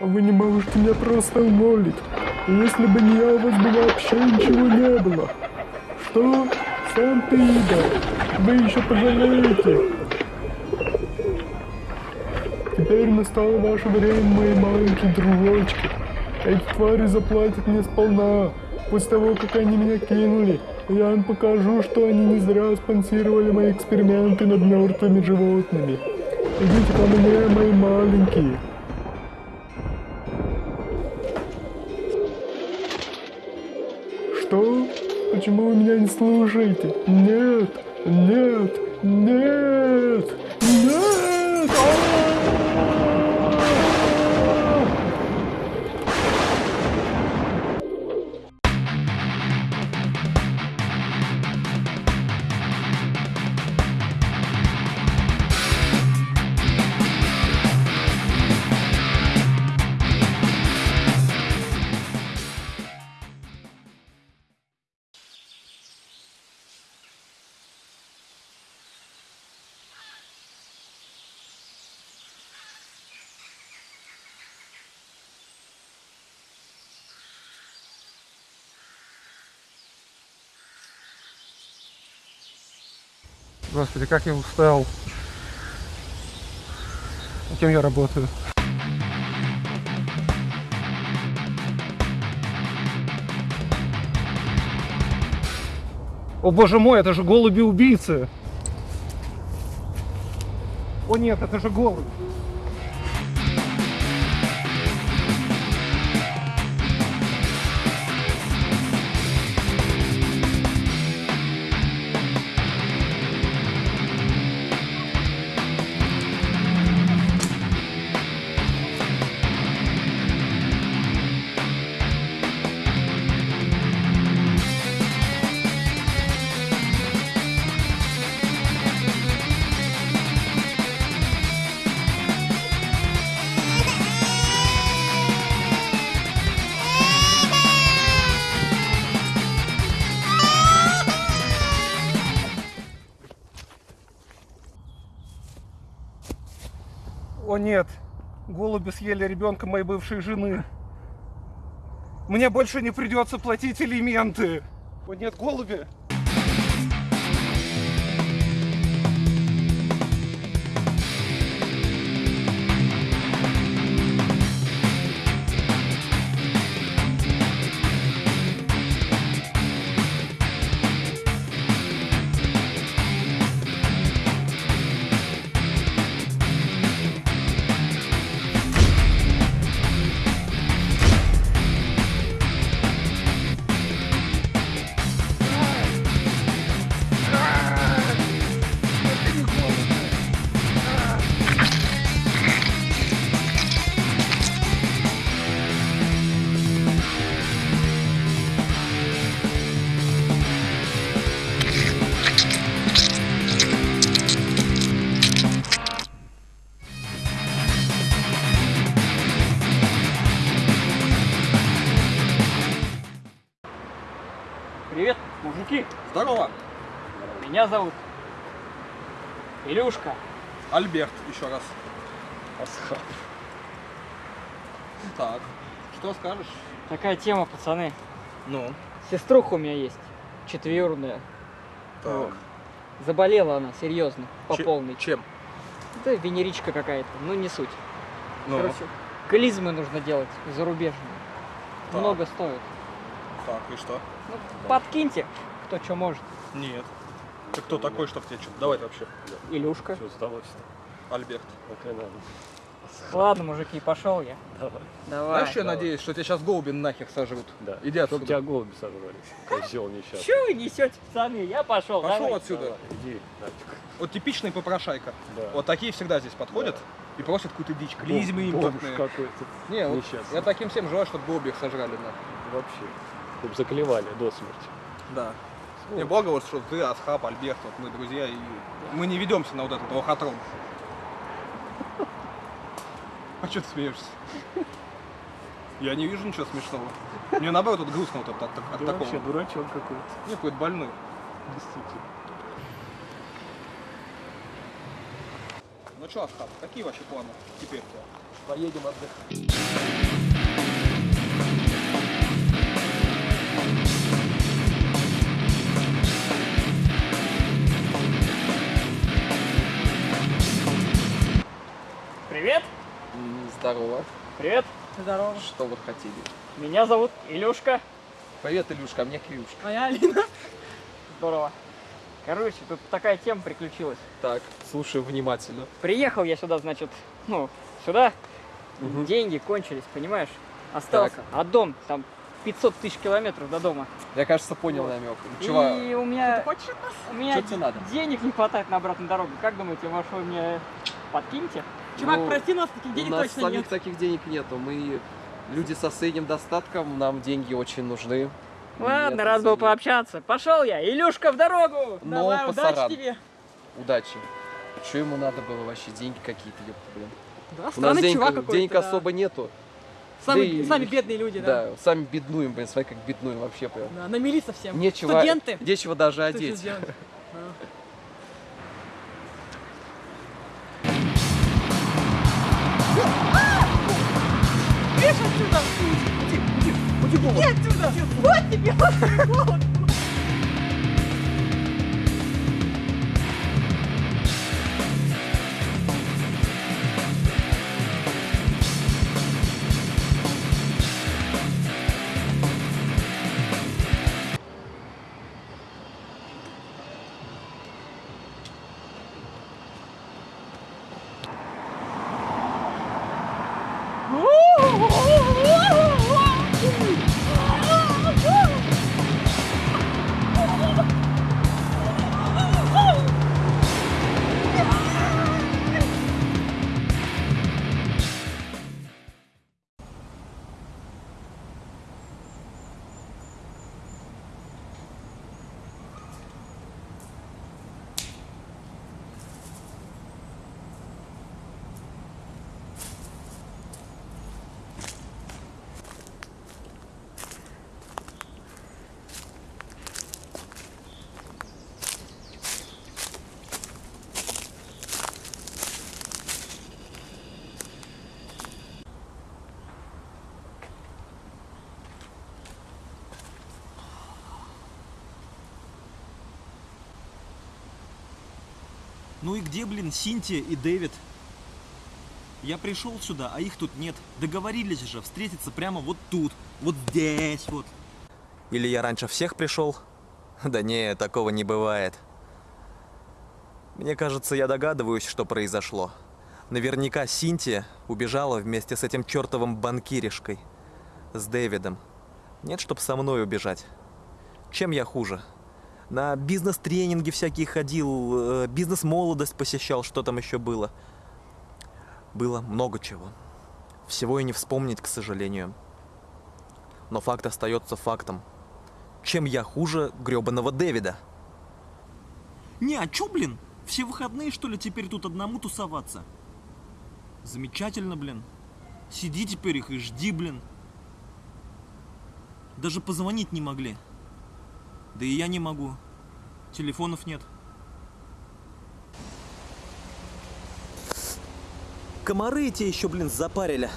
А вы не можете меня просто умолить. Если бы не я, у вас бы вообще ничего не было. Что? Сам ты, Ида. Вы еще пожалеете. Теперь настало ваше время, мои маленькие дружочки. Эти твари заплатят мне сполна. После того, как они меня кинули, я им покажу, что они не зря спонсировали мои эксперименты над мертвыми животными. Идите ко мне, мои маленькие. Почему вы меня не слушаете? Нет, нет, нет, нет! Господи, как я устал. Кем я работаю? О боже мой, это же голуби-убийцы! О нет, это же голубь! О нет, голуби съели ребенка моей бывшей жены. Мне больше не придется платить элементы. О нет, голуби. Здорово, Меня зовут Илюшка. Альберт, еще раз. Так, что скажешь? Такая тема, пацаны. Ну, Сеструха у меня есть, четверная. так. Заболела она, серьезно, по Че- полной. Чем? Это венеричка какая-то, ну не суть. Ну, Короче, клизмы нужно делать зарубежные. Так. Много стоит. так, и что? Ну, подкиньте, кто что может. Нет. Ты кто такой, чтоб тебе что-то давать вообще? Илюшка. Что сдалось-то? Альберт. Пока надо. Ладно, мужики, пошел я. Давай. Давай. Знаешь, что я надеюсь, что тебя сейчас голуби нахер сожрут? Да. Иди отсюда. тебя голуби сожрали. Козел несчастный. Че вы несете, пацаны? Я пошел. Пошел давай. отсюда. Давай, иди нафиг. Вот типичный попрошайка. Да. Вот такие всегда здесь подходят и просят какую-то дичь. Клизмы импортные. какой-то. Не, вот Несчастный. я таким всем желаю, чтобы голуби их сожрали нахер. Вообще. Чтоб заклевали до смерти. Да. Не, благо вот, что ты, Асхаб, Альберт, вот мы друзья, и мы не ведемся на вот этот лохотрон. А что ты смеешься? Я не вижу ничего смешного. Мне наоборот вот грустно вот от, от- от Ты такого. вообще дурачок какой-то. Не, какой-то больной. Действительно. Ну что, Асхаб, какие вообще планы теперь у тебя? Поедем отдыхать. Здорово. Привет. Здорово. Что вы хотели? Меня зовут Илюшка. Привет, Илюшка, а мне Кирюшка. А я Алина. Здорово. Короче, тут такая тема приключилась. Так, слушаю внимательно. Приехал я сюда, значит, ну, сюда. Мгм. Деньги кончились, понимаешь? Остался. Так. А дом, там 500 тысяч километров до дома. Я, кажется, понял намек. Чувак, И у меня, у меня Что тебе надо? денег не хватает на обратную дорогу. Как думаете, ваш вы мне подкиньте? Чувак, Ну, прости, нас таких у денег нас точно самих нет. таких денег нету. Мы люди со средним достатком, нам деньги очень нужны. Ладно, Нет, раз был извини. пообщаться. Пошел я, Илюшка, в дорогу! Но Давай, пасаран. удачи тебе. Удачи. Что ему надо было вообще? Деньги какие-то, ёпта, блин. Да, У нас денег, денег да. особо нету. Сами, Да и- сами бедные люди, да. Да, сами беднуем, блин, смотри, как беднуем вообще прям. Да, намели совсем. Нечего, Студенты. нечего даже Что еще одеть. сделать? Ну и где, блин, Синтия и Дэвид? Я пришел сюда, а их тут нет. Договорились же встретиться прямо вот тут, вот здесь вот. Или я раньше всех пришел? Да не, такого не бывает. Мне кажется, я догадываюсь, что произошло. Наверняка Синтия убежала вместе с этим чертовым банкиришкой. С Дэвидом. Нет, чтоб со мной убежать. Чем я хуже? На бизнес-тренинги всякие ходил, э, бизнес-молодость посещал, что там еще было. Было много чего. Всего и не вспомнить, к сожалению. Но факт остается фактом. Чем я хуже гребаного Дэвида? Не, а чё, блин? Все выходные, что ли, теперь тут одному тусоваться? Замечательно, блин. Сиди теперь их и жди, блин. Даже позвонить не могли. Да и я не могу. Телефонов нет. Комары эти еще, блин, запарили.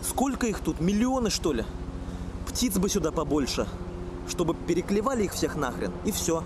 Сколько их тут? Миллионы, что ли? Птиц бы сюда побольше. Чтобы переклевали их всех нахрен. И все.